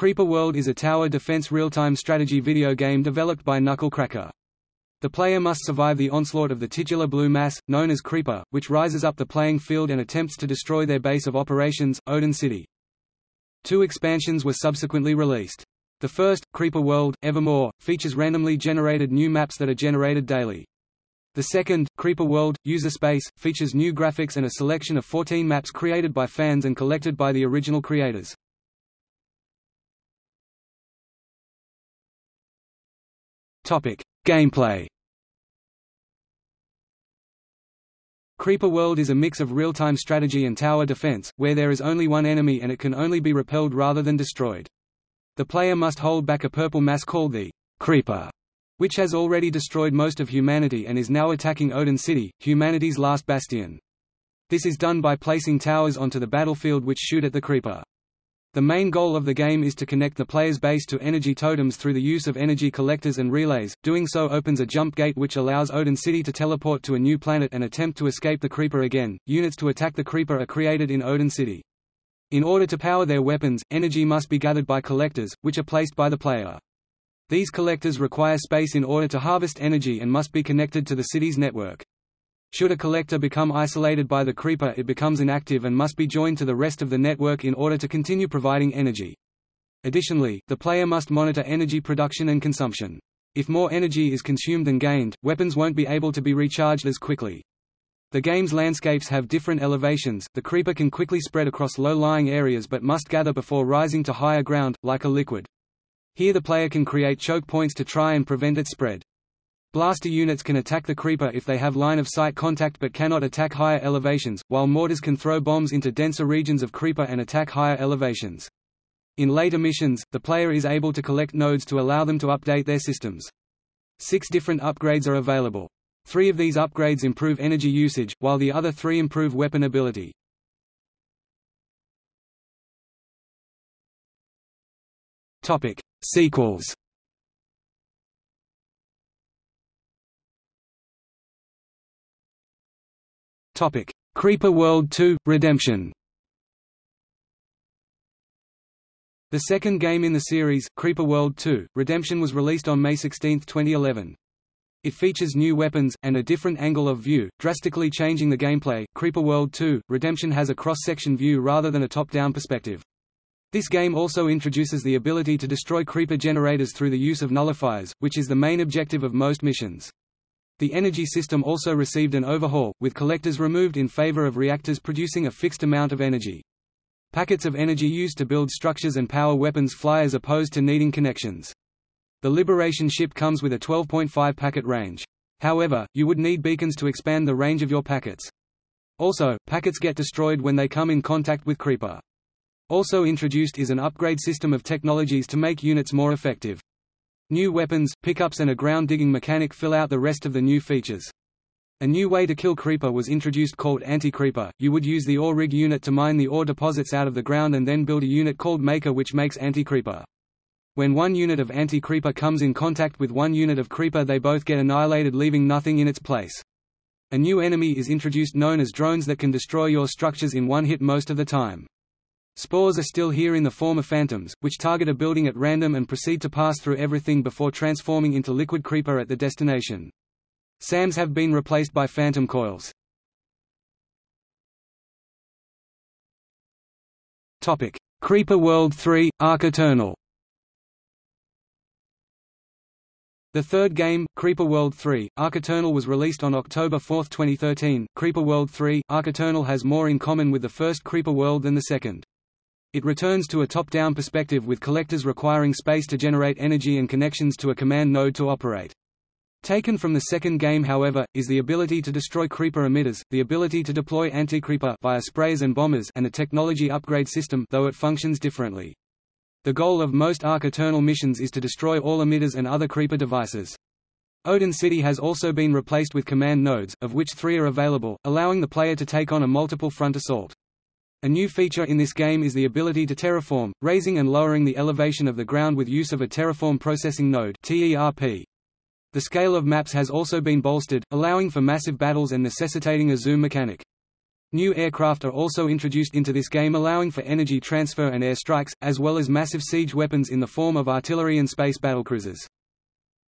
Creeper World is a tower defense real-time strategy video game developed by Knucklecracker. The player must survive the onslaught of the titular blue mass, known as Creeper, which rises up the playing field and attempts to destroy their base of operations, Odin City. Two expansions were subsequently released. The first, Creeper World, Evermore, features randomly generated new maps that are generated daily. The second, Creeper World, User Space, features new graphics and a selection of 14 maps created by fans and collected by the original creators. Gameplay Creeper World is a mix of real-time strategy and tower defense, where there is only one enemy and it can only be repelled rather than destroyed. The player must hold back a purple mass called the Creeper, which has already destroyed most of humanity and is now attacking Odin City, humanity's last bastion. This is done by placing towers onto the battlefield which shoot at the Creeper. The main goal of the game is to connect the player's base to energy totems through the use of energy collectors and relays, doing so opens a jump gate which allows Odin City to teleport to a new planet and attempt to escape the Creeper again. Units to attack the Creeper are created in Odin City. In order to power their weapons, energy must be gathered by collectors, which are placed by the player. These collectors require space in order to harvest energy and must be connected to the city's network. Should a collector become isolated by the creeper it becomes inactive and must be joined to the rest of the network in order to continue providing energy. Additionally, the player must monitor energy production and consumption. If more energy is consumed than gained, weapons won't be able to be recharged as quickly. The game's landscapes have different elevations, the creeper can quickly spread across low-lying areas but must gather before rising to higher ground, like a liquid. Here the player can create choke points to try and prevent its spread. Blaster units can attack the Creeper if they have line-of-sight contact but cannot attack higher elevations, while mortars can throw bombs into denser regions of Creeper and attack higher elevations. In later missions, the player is able to collect nodes to allow them to update their systems. Six different upgrades are available. Three of these upgrades improve energy usage, while the other three improve weapon ability. Topic. Sequels Topic: Creeper World 2: Redemption. The second game in the series, Creeper World 2: Redemption was released on May 16, 2011. It features new weapons, and a different angle of view, drastically changing the gameplay. Creeper World 2: Redemption has a cross-section view rather than a top-down perspective. This game also introduces the ability to destroy creeper generators through the use of nullifiers, which is the main objective of most missions. The energy system also received an overhaul, with collectors removed in favor of reactors producing a fixed amount of energy. Packets of energy used to build structures and power weapons fly as opposed to needing connections. The Liberation ship comes with a 12.5 packet range. However, you would need beacons to expand the range of your packets. Also, packets get destroyed when they come in contact with Creeper. Also introduced is an upgrade system of technologies to make units more effective. New weapons, pickups and a ground-digging mechanic fill out the rest of the new features. A new way to kill Creeper was introduced called Anti-Creeper. You would use the ore rig unit to mine the ore deposits out of the ground and then build a unit called Maker which makes Anti-Creeper. When one unit of Anti-Creeper comes in contact with one unit of Creeper they both get annihilated leaving nothing in its place. A new enemy is introduced known as drones that can destroy your structures in one hit most of the time. Spores are still here in the form of phantoms, which target a building at random and proceed to pass through everything before transforming into liquid creeper at the destination. SAMs have been replaced by phantom coils. Topic: Creeper World 3 – Arc Eternal The third game, Creeper World 3, Arc Eternal was released on October 4, 2013. Creeper World 3, Arc Eternal has more in common with the first Creeper World than the second. It returns to a top-down perspective with collectors requiring space to generate energy and connections to a command node to operate. Taken from the second game however, is the ability to destroy creeper emitters, the ability to deploy anti-creeper via sprays and bombers and a technology upgrade system though it functions differently. The goal of most Arc Eternal missions is to destroy all emitters and other creeper devices. Odin City has also been replaced with command nodes, of which three are available, allowing the player to take on a multiple front assault. A new feature in this game is the ability to terraform, raising and lowering the elevation of the ground with use of a terraform processing node. The scale of maps has also been bolstered, allowing for massive battles and necessitating a zoom mechanic. New aircraft are also introduced into this game allowing for energy transfer and air strikes, as well as massive siege weapons in the form of artillery and space battlecruisers.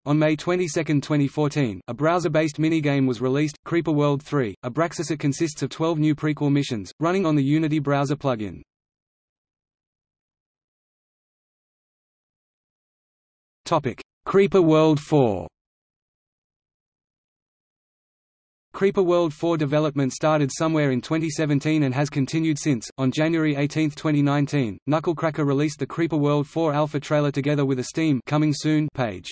On May 22, 2014, a browser-based minigame was released, Creeper World 3. Abraxas it consists of 12 new prequel missions, running on the Unity browser plugin. Creeper World 4 Creeper World 4 development started somewhere in 2017 and has continued since. On January 18, 2019, Knucklecracker released the Creeper World 4 alpha trailer together with a Steam coming soon page.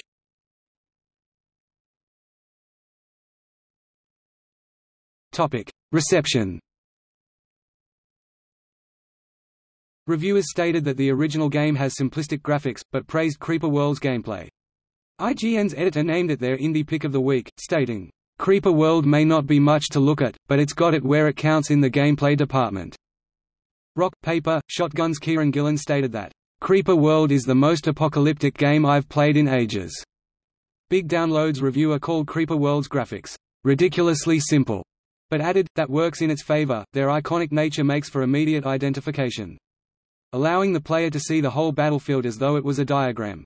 Reception. Reviewers stated that the original game has simplistic graphics, but praised Creeper World's gameplay. IGN's editor named it their indie pick of the week, stating, Creeper World may not be much to look at, but it's got it where it counts in the gameplay department. Rock, Paper, Shotgun's Kieran Gillen stated that, Creeper World is the most apocalyptic game I've played in ages. Big Downloads reviewer called Creeper World's graphics, ridiculously simple, but added, that works in its favor, their iconic nature makes for immediate identification. Allowing the player to see the whole battlefield as though it was a diagram.